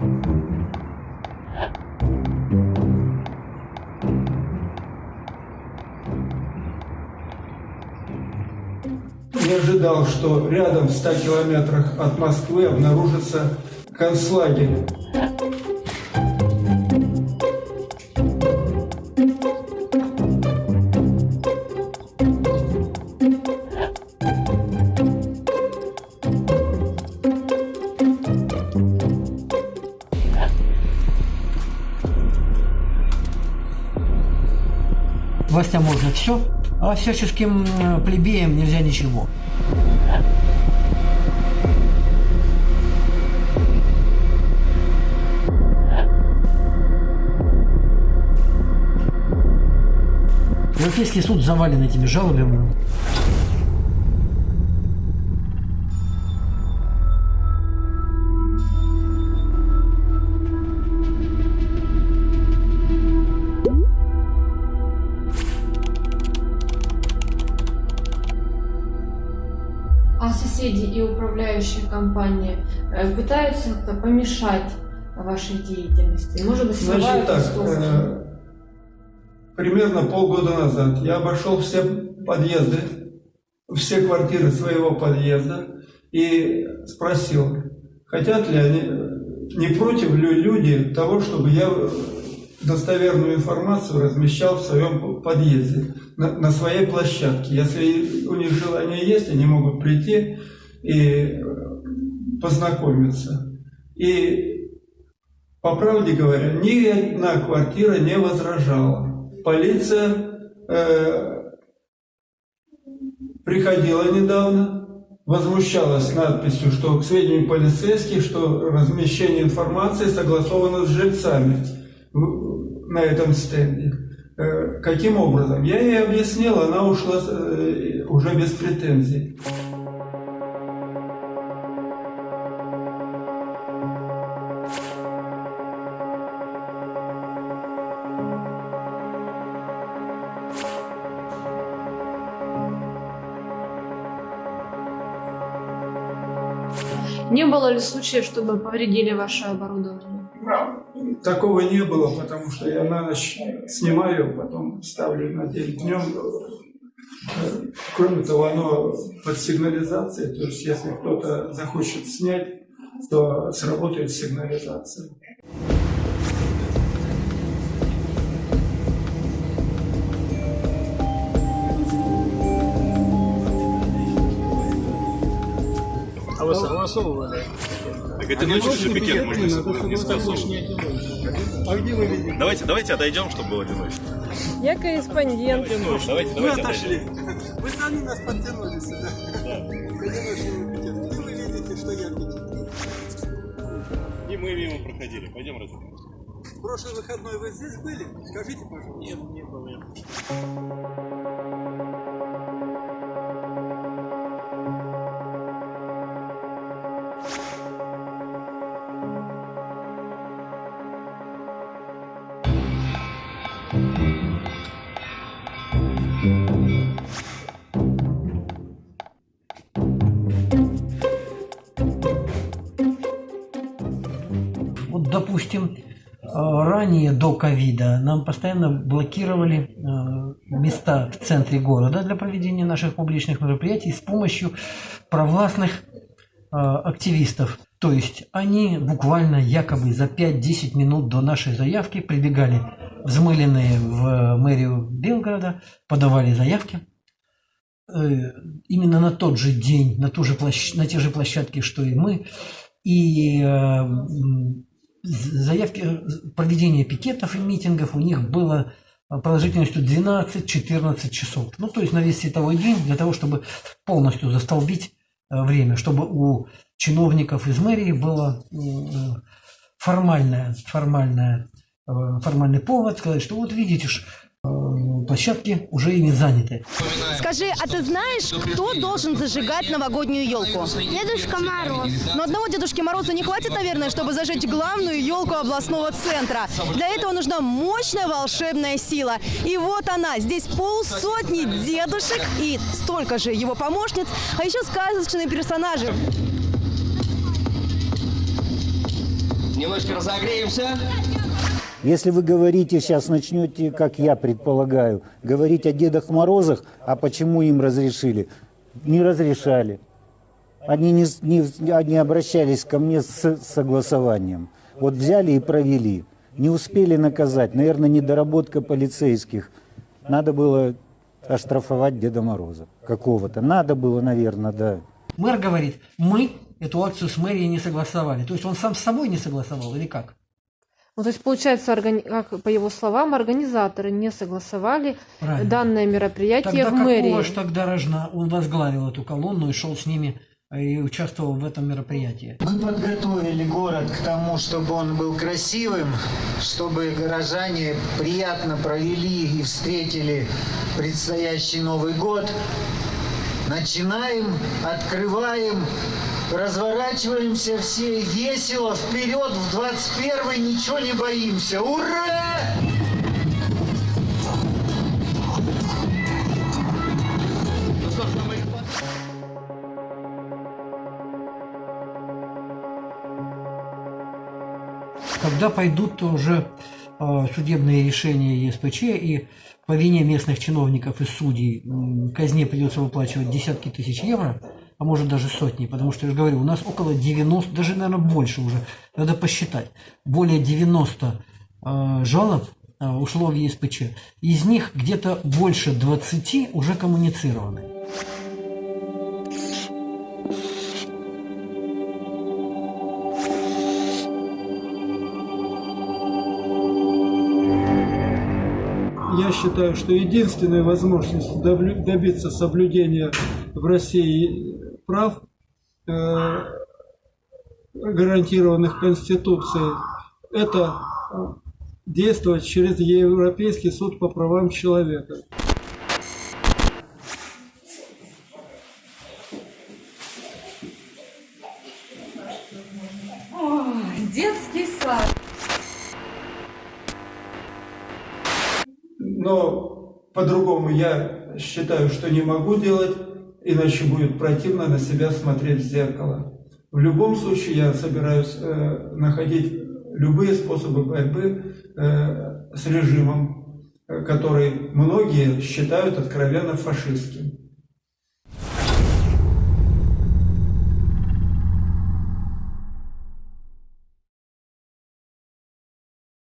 Не ожидал, что рядом в 100 километрах от Москвы обнаружится концлагерь. Властям можно все, а всяческим плебеям нельзя ничего. Европейский суд завален этими жалобами. Соседи и управляющая компания э, пытаются помешать вашей деятельности? Может быть, Значит так, э, примерно полгода назад я обошел все подъезды, все квартиры своего подъезда и спросил, хотят ли они, не против ли люди того, чтобы я достоверную информацию размещал в своем подъезде, на, на своей площадке. Если у них желание есть, они могут прийти и э, познакомиться. И по правде говоря, ни одна квартира не возражала. Полиция э, приходила недавно, возмущалась надписью, что к сведению полицейских, что размещение информации согласовано с жильцами на этом стенде. Э, каким образом? Я ей объяснил, она ушла э, уже без претензий. Не было ли случаев, чтобы повредили ваше оборудование? Такого не было, потому что я на ночь снимаю, потом ставлю на день днем. Кроме того, оно под сигнализацией, то есть если кто-то захочет снять, то сработает сигнализация. А вы согласовывали? Так это ночью же пикет можно не согласовывать. А где вы видите? Давайте, давайте отойдем, чтобы было одиночно. Я корреспондент. Давайте, давайте отойдем. Вы сами нас подтянули сюда. Одиночный пикет. Где вы видите, что я пикет? И мы мимо проходили. Пойдем разберем. В прошлый выходной вы здесь были? Скажите, пожалуйста. Нет, не был допустим, э, ранее до ковида нам постоянно блокировали э, места в центре города для проведения наших публичных мероприятий с помощью провластных э, активистов. То есть они буквально якобы за 5-10 минут до нашей заявки прибегали взмыленные в мэрию Белгорода, подавали заявки. Именно на тот же день, на, ту же площ- на те же площадки, что и мы. И заявки э, проведения пикетов и митингов у них было продолжительностью 12-14 часов. Ну, то есть на весь световой день для того, чтобы полностью застолбить э, время, чтобы у чиновников из мэрии было м, формальное, формальное, э, формальный повод сказать, что вот видите э, площадки уже ими заняты. Скажи, а ты знаешь, кто должен зажигать новогоднюю елку? Дедушка Мороз. Но одного Дедушки Мороза не хватит, наверное, чтобы зажечь главную елку областного центра. Для этого нужна мощная волшебная сила. И вот она. Здесь полсотни дедушек и столько же его помощниц, а еще сказочные персонажи. Немножко разогреемся. Если вы говорите, сейчас начнете, как я предполагаю, говорить о Дедах Морозах, а почему им разрешили? Не разрешали. Они не, не, они обращались ко мне с согласованием. Вот взяли и провели. Не успели наказать. Наверное, недоработка полицейских. Надо было оштрафовать Деда Мороза какого-то. Надо было, наверное, да. Мэр говорит, мы эту акцию с мэрией не согласовали. То есть он сам с собой не согласовал или как? Ну, то есть, получается, органи- как по его словам, организаторы не согласовали Правильно. данное мероприятие Тогда в мэрии. ж тогда рожна он возглавил эту колонну и шел с ними э, и участвовал в этом мероприятии? Мы подготовили город к тому, чтобы он был красивым, чтобы горожане приятно провели и встретили предстоящий Новый год. Начинаем, открываем, разворачиваемся все весело, вперед, в 21 ничего не боимся. Ура! Когда пойдут уже э, судебные решения ЕСПЧ и по вине местных чиновников и судей казне придется выплачивать десятки тысяч евро, а может даже сотни, потому что, я же говорю, у нас около 90, даже, наверное, больше уже, надо посчитать, более 90 э, жалоб э, ушло в ЕСПЧ. Из них где-то больше 20 уже коммуницированы. Я считаю, что единственная возможность добиться соблюдения в России прав, э, гарантированных Конституцией, это действовать через Европейский суд по правам человека. Детский сад. Но по-другому я считаю, что не могу делать, иначе будет противно на себя смотреть в зеркало. В любом случае я собираюсь э, находить любые способы борьбы э, с режимом, э, который многие считают откровенно фашистским.